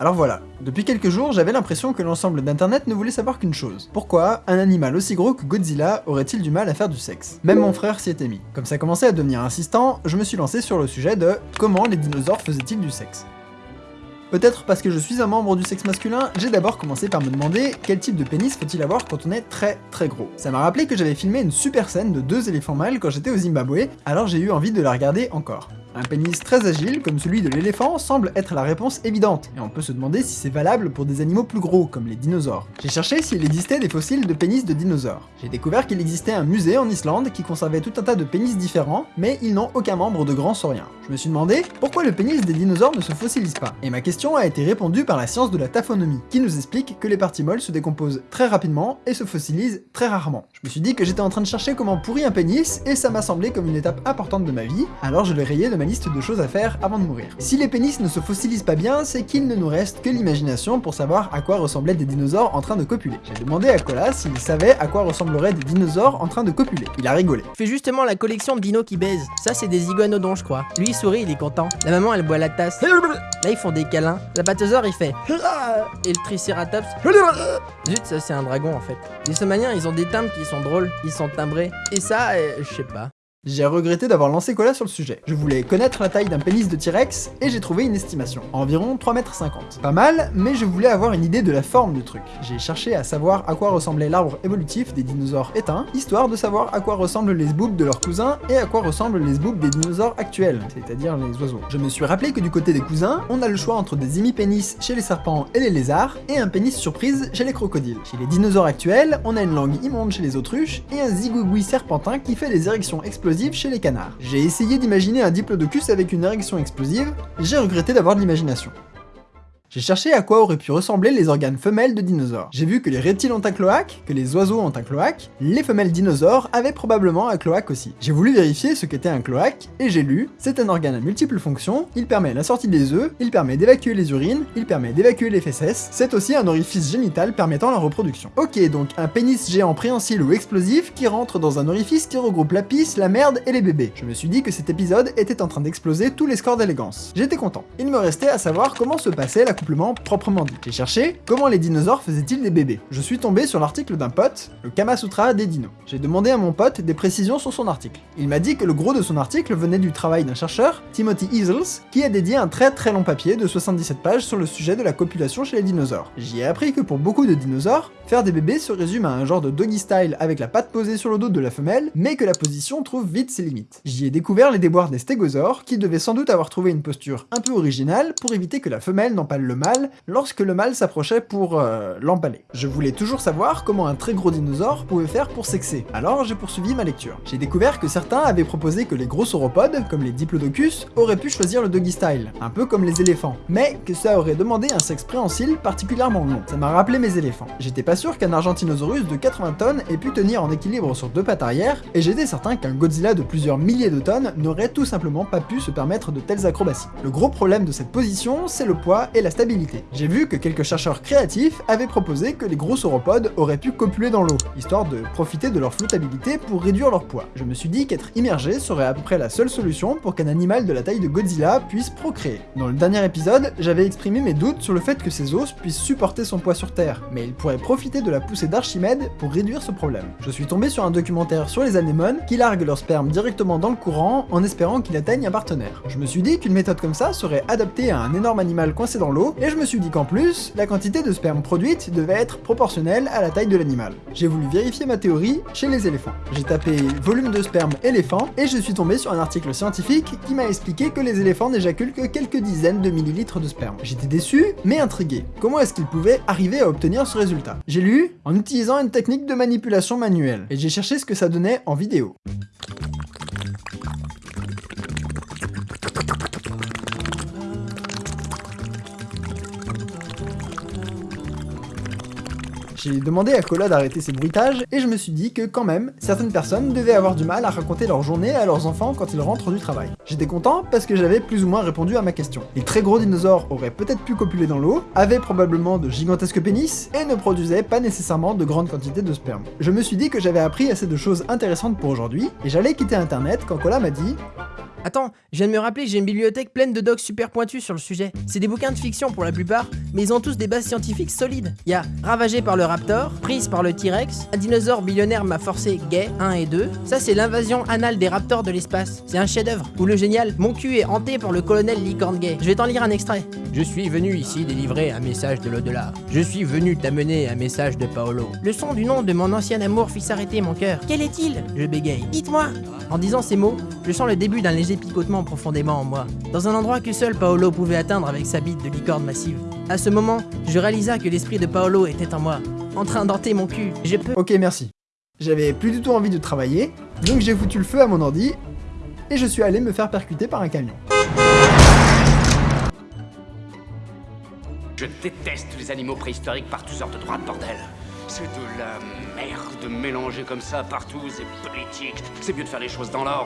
Alors voilà, depuis quelques jours, j'avais l'impression que l'ensemble d'internet ne voulait savoir qu'une chose. Pourquoi un animal aussi gros que Godzilla aurait-il du mal à faire du sexe? Même mon frère s'y était mis. Comme ça commençait à devenir insistant, je me suis lancé sur le sujet de comment les dinosaures faisaient-ils du sexe? Peut-être parce que je suis un membre du sexe masculin, j'ai d'abord commencé par me demander quel type de pénis faut-il avoir quand on est très très gros. Ça m'a rappelé que j'avais filmé une super scène de deux éléphants mâles quand j'étais au Zimbabwe, alors j'ai eu envie de la regarder encore. Un pénis très agile, comme celui de l'éléphant, semble être la réponse évidente, et on peut se demander si c'est valable pour des animaux plus gros, comme les dinosaures. J'ai cherché s'il existait des fossiles de pénis de dinosaures. J'ai découvert qu'il existait un musée en Islande qui conservait tout un tas de pénis différents, mais ils n'ont aucun membre de grand saurien. Je me suis demandé pourquoi le pénis des dinosaures ne se fossilise pas, et ma question a été répondue par la science de la taphonomie, qui nous explique que les parties molles se décomposent très rapidement et se fossilisent très rarement. Je me suis dit que j'étais en train de chercher comment pourrir un pénis, et ça m'a semblé comme une étape importante de ma vie, alors je l'ai rayé de ma liste de choses à faire avant de mourir. Si les pénis ne se fossilisent pas bien, c'est qu'il ne nous reste que l'imagination pour savoir à quoi ressemblaient des dinosaures en train de copuler. J'ai demandé à Colas s'il savait à quoi ressembleraient des dinosaures en train de copuler. Il a rigolé. Fais justement la collection de dinos qui baisent. Ça, c'est des iguanodons, je crois. Lui, il sourit, il est content. La maman, elle boit la tasse. Là, ils font des câlins. La il fait. Et le tricératops. Zut, ça, c'est un dragon en fait. Les somaliens, ils ont des timbres qui sont drôles. Ils sont timbrés. Et ça, euh, je sais pas. J'ai regretté d'avoir lancé Cola sur le sujet. Je voulais connaître la taille d'un pénis de T-Rex, et j'ai trouvé une estimation, environ 3m50. Pas mal, mais je voulais avoir une idée de la forme du truc. J'ai cherché à savoir à quoi ressemblait l'arbre évolutif des dinosaures éteints, histoire de savoir à quoi ressemblent les sboobs de leurs cousins, et à quoi ressemblent les sboobs des dinosaures actuels, c'est-à-dire les oiseaux. Je me suis rappelé que du côté des cousins, on a le choix entre des hémipénis chez les serpents et les lézards, et un pénis surprise chez les crocodiles. Chez les dinosaures actuels, on a une langue immonde chez les autruches, et un zigouigoui serpentin qui fait des érections explosives chez les canards. J'ai essayé d'imaginer un diplodocus avec une érection explosive, j'ai regretté d'avoir de l'imagination. J'ai cherché à quoi auraient pu ressembler les organes femelles de dinosaures. J'ai vu que les reptiles ont un cloaque, que les oiseaux ont un cloaque, les femelles dinosaures avaient probablement un cloaque aussi. J'ai voulu vérifier ce qu'était un cloaque, et j'ai lu, c'est un organe à multiples fonctions, il permet la sortie des œufs, il permet d'évacuer les urines, il permet d'évacuer les fesses, c'est aussi un orifice génital permettant la reproduction. Ok, donc un pénis géant préhensile ou explosif qui rentre dans un orifice qui regroupe la pisse, la merde et les bébés. Je me suis dit que cet épisode était en train d'exploser tous les scores d'élégance. J'étais content. Il me restait à savoir comment se passait la proprement dit. J'ai cherché comment les dinosaures faisaient-ils des bébés? Je suis tombé sur l'article d'un pote, le Kama Sutra des dinos. J'ai demandé à mon pote des précisions sur son article. Il m'a dit que le gros de son article venait du travail d'un chercheur, Timothy Easels, qui a dédié un très très long papier de 77 pages sur le sujet de la copulation chez les dinosaures. J'y ai appris que pour beaucoup de dinosaures, faire des bébés se résume à un genre de doggy style avec la patte posée sur le dos de la femelle, mais que la position trouve vite ses limites. J'y ai découvert les déboires des stégosaures, qui devaient sans doute avoir trouvé une posture un peu originale pour éviter que la femelle n'empale le mâle lorsque le mâle s'approchait pour euh, l'empaler. Je voulais toujours savoir comment un très gros dinosaure pouvait faire pour sexer, alors j'ai poursuivi ma lecture. J'ai découvert que certains avaient proposé que les gros sauropodes, comme les diplodocus, auraient pu choisir le doggy style, un peu comme les éléphants, mais que ça aurait demandé un sexe préhensile particulièrement long. Ça m'a rappelé mes éléphants. J'étais pas sûr qu'un Argentinosaurus de 80 tonnes ait pu tenir en équilibre sur deux pattes arrière, et j'étais certain qu'un Godzilla de plusieurs milliers de tonnes n'aurait tout simplement pas pu se permettre de telles acrobaties. Le gros problème de cette position, c'est le poids et la stabilité. J'ai vu que quelques chercheurs créatifs avaient proposé que les gros sauropodes auraient pu copuler dans l'eau, histoire de profiter de leur flottabilité pour réduire leur poids. Je me suis dit qu'être immergé serait à peu près la seule solution pour qu'un animal de la taille de Godzilla puisse procréer. Dans le dernier épisode, j'avais exprimé mes doutes sur le fait que ses os puissent supporter son poids sur Terre, mais il pourrait profiter de la poussée d'Archimède pour réduire ce problème. Je suis tombé sur un documentaire sur les anémones qui larguent leur sperme directement dans le courant en espérant qu'il atteigne un partenaire. Je me suis dit qu'une méthode comme ça serait adaptée à un énorme animal coincé dans l'eau, et je me suis dit qu'en plus, la quantité de sperme produite devait être proportionnelle à la taille de l'animal. J'ai voulu vérifier ma théorie chez les éléphants. J'ai tapé volume de sperme éléphant et je suis tombé sur un article scientifique qui m'a expliqué que les éléphants n'éjaculent que quelques dizaines de millilitres de sperme. J'étais déçu, mais intrigué. Comment est-ce qu'ils pouvaient arriver à obtenir ce résultat? J'ai lu en utilisant une technique de manipulation manuelle, et j'ai cherché ce que ça donnait en vidéo. J'ai demandé à Cola d'arrêter ses bruitages, et je me suis dit que quand même, certaines personnes devaient avoir du mal à raconter leur journée à leurs enfants quand ils rentrent du travail. J'étais content parce que j'avais plus ou moins répondu à ma question. Les très gros dinosaures auraient peut-être pu copuler dans l'eau, avaient probablement de gigantesques pénis, et ne produisaient pas nécessairement de grandes quantités de sperme. Je me suis dit que j'avais appris assez de choses intéressantes pour aujourd'hui, et j'allais quitter internet quand Cola m'a dit Attends, je viens de me rappeler que j'ai une bibliothèque pleine de docs super pointus sur le sujet. C'est des bouquins de fiction pour la plupart, mais ils ont tous des bases scientifiques solides. Il y a Ravagé par le raptor, Prise par le T-Rex, Un dinosaure billionnaire m'a forcé gay 1 et 2. Ça c'est l'invasion anale des raptors de l'espace. C'est un chef-d'œuvre. Ou le génial, Mon cul est hanté par le colonel licorne gay. Je vais t'en lire un extrait. Je suis venu ici délivrer un message de l'au-delà. Je suis venu t'amener un message de Paolo. Le son du nom de mon ancien amour fit s'arrêter mon cœur. Quel est-il? Je bégaye. Dites-moi En disant ces mots, je sens le début d'un léger picotement profondément en moi, dans un endroit que seul Paolo pouvait atteindre avec sa bite de licorne massive. À ce moment, je réalisa que l'esprit de Paolo était en moi, en train d'hanter mon cul. Je peux... Ok, merci. J'avais plus du tout envie de travailler, donc j'ai foutu le feu à mon ordi, et je suis allé me faire percuter par un camion. Je déteste les animaux préhistoriques par sortes de droite, bordel. C'est de la merde mélangée comme ça partout, c'est politique. C'est mieux de faire les choses dans l'ordre.